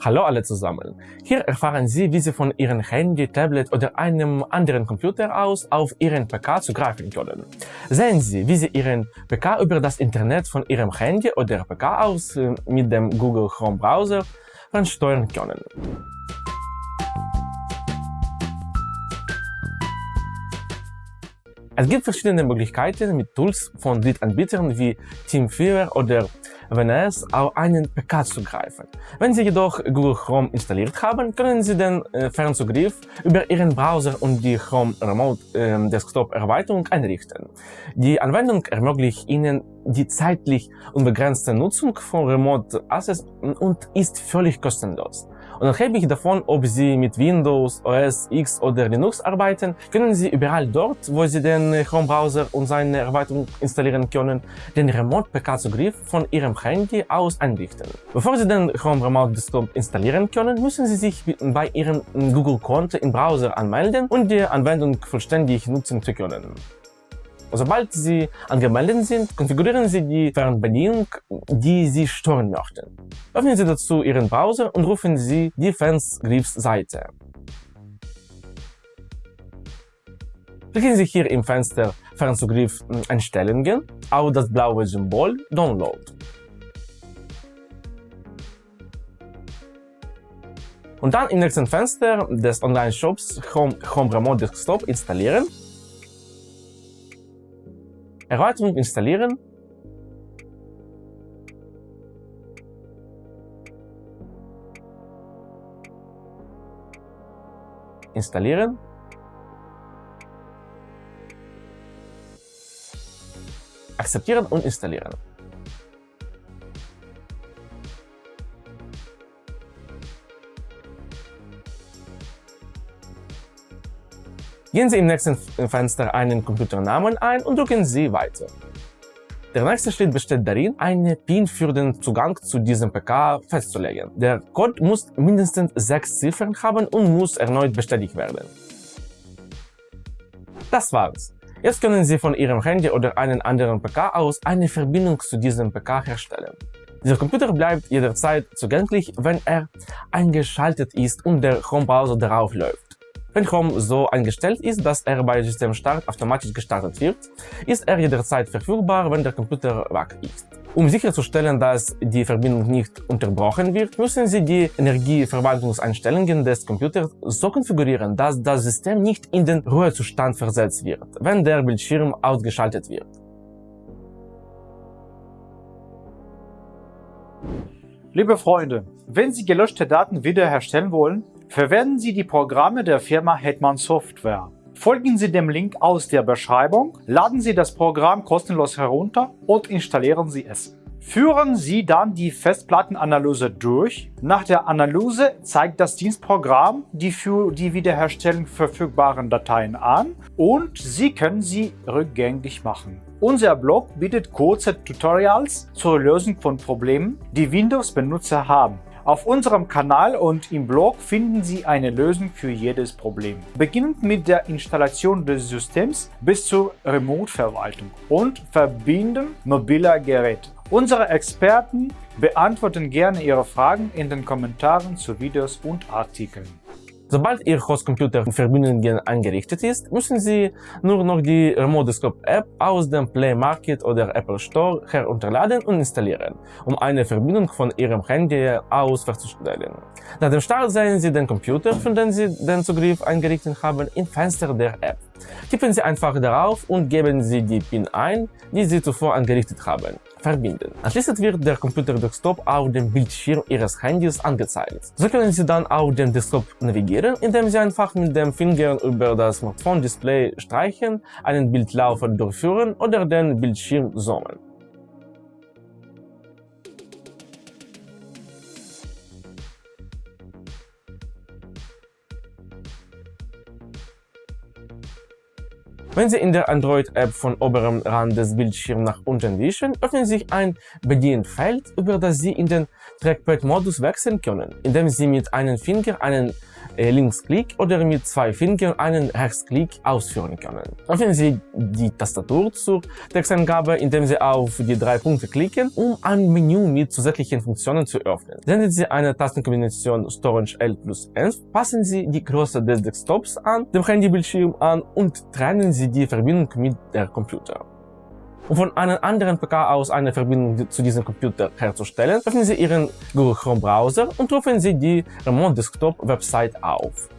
Hallo alle zusammen! Hier erfahren Sie, wie Sie von Ihrem Handy, Tablet oder einem anderen Computer aus auf Ihren PK zugreifen können. Sehen Sie, wie Sie Ihren PK über das Internet von Ihrem Handy oder PK aus äh, mit dem Google Chrome Browser fernsteuern können. Es gibt verschiedene Möglichkeiten, mit Tools von Drittanbietern wie TeamViewer oder WNS auf einen PK zugreifen. Wenn Sie jedoch Google Chrome installiert haben, können Sie den Fernzugriff über Ihren Browser und die Chrome Remote Desktop Erweiterung einrichten. Die Anwendung ermöglicht Ihnen die zeitlich unbegrenzte Nutzung von Remote Access und ist völlig kostenlos. Unabhängig davon, ob Sie mit Windows, OS X oder Linux arbeiten, können Sie überall dort, wo Sie den Chrome-Browser und seine Erweiterung installieren können, den Remote-PK-Zugriff von Ihrem Handy aus einrichten. Bevor Sie den Chrome Remote Desktop installieren können, müssen Sie sich bei Ihrem Google-Konto im Browser anmelden und die Anwendung vollständig nutzen zu können. Sobald Sie angemeldet sind, konfigurieren Sie die Fernbedienung, die Sie stören möchten. Öffnen Sie dazu Ihren Browser und rufen Sie die Fansgriffs-Seite. Klicken Sie hier im Fenster Fernzugriff Einstellungen auf das blaue Symbol Download. Und dann im nächsten Fenster des Online-Shops Home, Home Remote Desktop installieren Erweiterung installieren. Installieren. Akzeptieren und installieren. Gehen Sie im nächsten Fenster einen Computernamen ein und drücken Sie Weiter. Der nächste Schritt besteht darin, eine PIN für den Zugang zu diesem PK festzulegen. Der Code muss mindestens sechs Ziffern haben und muss erneut bestätigt werden. Das war's. Jetzt können Sie von Ihrem Handy oder einem anderen PK aus eine Verbindung zu diesem PK herstellen. Dieser Computer bleibt jederzeit zugänglich, wenn er eingeschaltet ist und der Chrome-Browser darauf läuft. Wenn Chrome so eingestellt ist, dass er bei Systemstart automatisch gestartet wird, ist er jederzeit verfügbar, wenn der Computer wach ist. Um sicherzustellen, dass die Verbindung nicht unterbrochen wird, müssen Sie die Energieverwaltungseinstellungen des Computers so konfigurieren, dass das System nicht in den Ruhezustand versetzt wird, wenn der Bildschirm ausgeschaltet wird. Liebe Freunde, wenn Sie gelöschte Daten wiederherstellen wollen, Verwenden Sie die Programme der Firma Hetman Software. Folgen Sie dem Link aus der Beschreibung, laden Sie das Programm kostenlos herunter und installieren Sie es. Führen Sie dann die Festplattenanalyse durch. Nach der Analyse zeigt das Dienstprogramm die für die Wiederherstellung verfügbaren Dateien an und Sie können sie rückgängig machen. Unser Blog bietet kurze Tutorials zur Lösung von Problemen, die Windows-Benutzer haben. Auf unserem Kanal und im Blog finden Sie eine Lösung für jedes Problem. Beginnend mit der Installation des Systems bis zur Remote-Verwaltung und Verbinden mobiler Geräte. Unsere Experten beantworten gerne Ihre Fragen in den Kommentaren zu Videos und Artikeln. Sobald Ihr Hostcomputer Verbindungen eingerichtet ist, müssen Sie nur noch die Remote Desktop App aus dem Play Market oder Apple Store herunterladen und installieren, um eine Verbindung von Ihrem Handy aus festzustellen. Nach dem Start sehen Sie den Computer, von dem Sie den Zugriff eingerichtet haben, im Fenster der App. Tippen Sie einfach darauf und geben Sie die PIN ein, die Sie zuvor eingerichtet haben verbinden. Anschließend wird der Computer-Desktop auf dem Bildschirm Ihres Handys angezeigt. So können Sie dann auf dem Desktop navigieren, indem Sie einfach mit dem Finger über das Smartphone-Display streichen, einen Bildlaufer durchführen oder den Bildschirm zoomen. Wenn Sie in der Android-App von oberem Rand des Bildschirms nach unten wischen, öffnet sich ein Bedienfeld, über das Sie in den Trackpad-Modus wechseln können, indem Sie mit einem Finger einen Linksklick oder mit zwei Fingern einen Rechtsklick ausführen können. Öffnen Sie die Tastatur zur Texteingabe, indem Sie auf die drei Punkte klicken, um ein Menü mit zusätzlichen Funktionen zu öffnen. Senden Sie eine Tastenkombination Storage L plus 11, passen Sie die Größe des Desktops an, dem Handybildschirm an und trennen Sie die Verbindung mit der Computer. Um von einem anderen PK aus eine Verbindung zu diesem Computer herzustellen, öffnen Sie Ihren Google Chrome Browser und rufen Sie die Remote Desktop Website auf.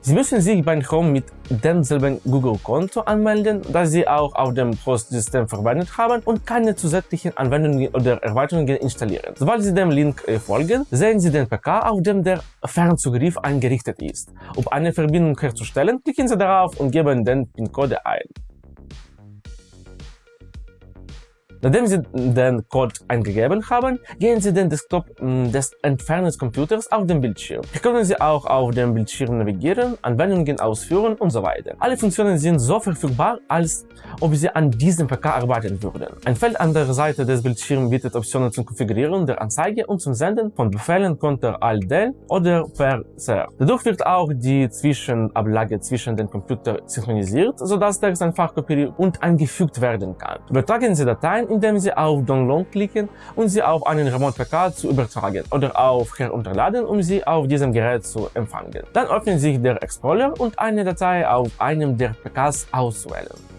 Sie müssen sich beim Chrome mit demselben Google-Konto anmelden, das Sie auch auf dem Host-System verwendet haben und keine zusätzlichen Anwendungen oder Erweiterungen installieren. Sobald Sie dem Link äh, folgen, sehen Sie den PK, auf dem der Fernzugriff eingerichtet ist. Um eine Verbindung herzustellen, klicken Sie darauf und geben den PIN-Code ein. Nachdem Sie den Code eingegeben haben, gehen Sie den Desktop mm, des Entfernungscomputers auf den Bildschirm. Hier können Sie auch auf dem Bildschirm navigieren, Anwendungen ausführen und so weiter. Alle Funktionen sind so verfügbar, als ob Sie an diesem PK arbeiten würden. Ein Feld an der Seite des Bildschirms bietet Optionen zum Konfigurieren der Anzeige und zum Senden von Befehlen Konter Alt-Del oder per CR. Dadurch wird auch die Zwischenablage zwischen den Computern synchronisiert, sodass Text einfach kopiert und eingefügt werden kann. Übertragen Sie Dateien indem Sie auf Download klicken und sie auf einen Remote-PK zu übertragen oder auf Herunterladen, um sie auf diesem Gerät zu empfangen. Dann öffnet sich der Explorer und eine Datei auf einem der PKs auswählen.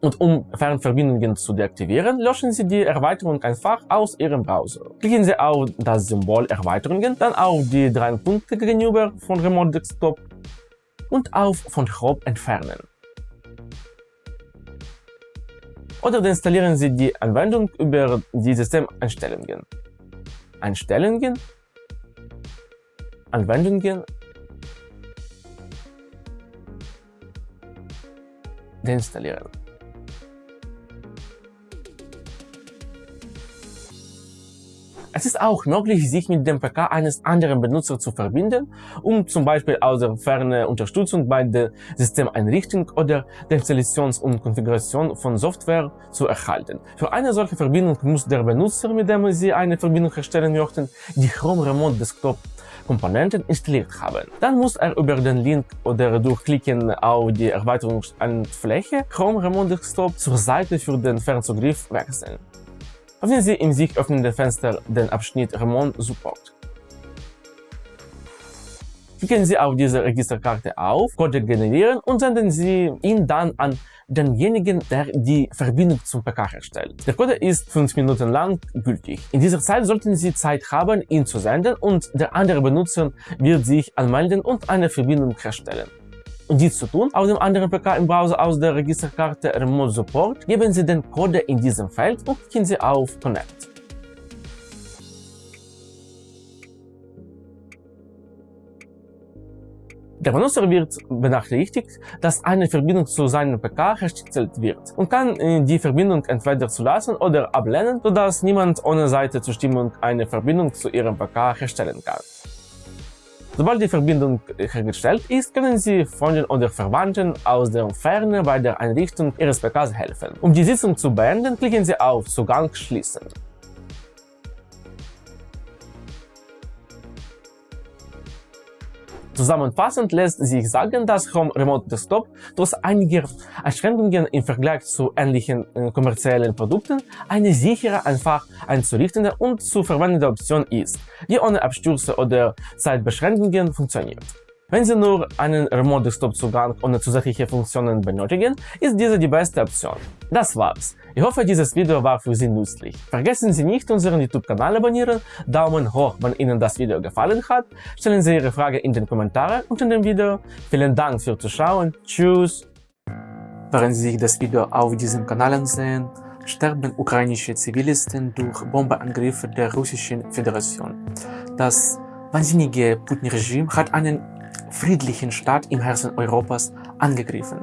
Und um Fernverbindungen zu deaktivieren, löschen Sie die Erweiterung einfach aus Ihrem Browser. Klicken Sie auf das Symbol Erweiterungen, dann auf die drei Punkte gegenüber von Remote Desktop und auf von Chrome entfernen. Oder installieren Sie die Anwendung über die Systemeinstellungen. Einstellungen, Anwendungen, deinstallieren. Es ist auch möglich, sich mit dem PK eines anderen Benutzers zu verbinden, um zum Beispiel aus der Ferne Unterstützung bei der Systemeinrichtung oder der Installation und Konfiguration von Software zu erhalten. Für eine solche Verbindung muss der Benutzer, mit dem Sie eine Verbindung herstellen möchten, die Chrome Remote Desktop Komponenten installiert haben. Dann muss er über den Link oder durch Klicken auf die Erweiterungsfläche Chrome Remote Desktop zur Seite für den Fernzugriff wechseln. Öffnen Sie im sich öffnenden Fenster den Abschnitt Remote Support. Klicken Sie auf diese Registerkarte auf, Code generieren und senden Sie ihn dann an denjenigen, der die Verbindung zum PK herstellt. Der Code ist 5 Minuten lang gültig. In dieser Zeit sollten Sie Zeit haben, ihn zu senden und der andere Benutzer wird sich anmelden und eine Verbindung herstellen. Um dies zu tun, auf dem anderen PK im Browser aus der Registerkarte Remote Support geben Sie den Code in diesem Feld und klicken Sie auf Connect. Der Benutzer wird benachrichtigt, dass eine Verbindung zu seinem PK hergestellt wird und kann äh, die Verbindung entweder zulassen oder ablehnen, sodass niemand ohne seine Zustimmung eine Verbindung zu ihrem PK herstellen kann. Sobald die Verbindung hergestellt ist, können Sie Freunden oder Verwandten aus der Ferne bei der Einrichtung Ihres PKs helfen. Um die Sitzung zu beenden, klicken Sie auf Zugang schließen. Zusammenfassend lässt sich sagen, dass Chrome Remote Desktop trotz einiger Einschränkungen im Vergleich zu ähnlichen äh, kommerziellen Produkten eine sichere, einfach einzurichtende und zu verwendende Option ist, die ohne Abstürze oder Zeitbeschränkungen funktioniert. Wenn Sie nur einen Remote Desktop Zugang ohne zusätzliche Funktionen benötigen, ist diese die beste Option. Das war's. Ich hoffe, dieses Video war für Sie nützlich. Vergessen Sie nicht, unseren YouTube-Kanal abonnieren, Daumen hoch, wenn Ihnen das Video gefallen hat, stellen Sie Ihre Frage in den Kommentaren unter dem Video. Vielen Dank fürs Zuschauen, tschüss! Während Sie sich das Video auf diesem Kanal ansehen, sterben ukrainische Zivilisten durch Bombenangriffe der Russischen Föderation. Das wahnsinnige Putin-Regime hat einen friedlichen Staat im Herzen Europas angegriffen.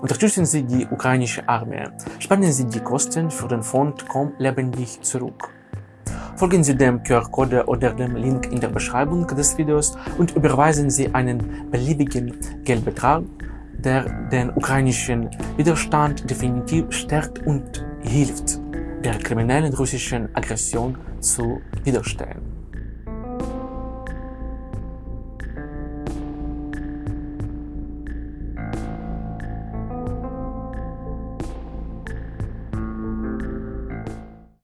Unterstützen Sie die ukrainische Armee. Spenden Sie die Kosten für den Fond Komm lebendig zurück. Folgen Sie dem QR-Code oder dem Link in der Beschreibung des Videos und überweisen Sie einen beliebigen Geldbetrag der den ukrainischen Widerstand definitiv stärkt und hilft, der kriminellen russischen Aggression zu widerstehen.